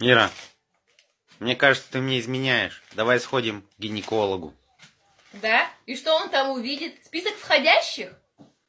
Ира, мне кажется, ты мне изменяешь. Давай сходим к гинекологу. Да? И что он там увидит? Список входящих?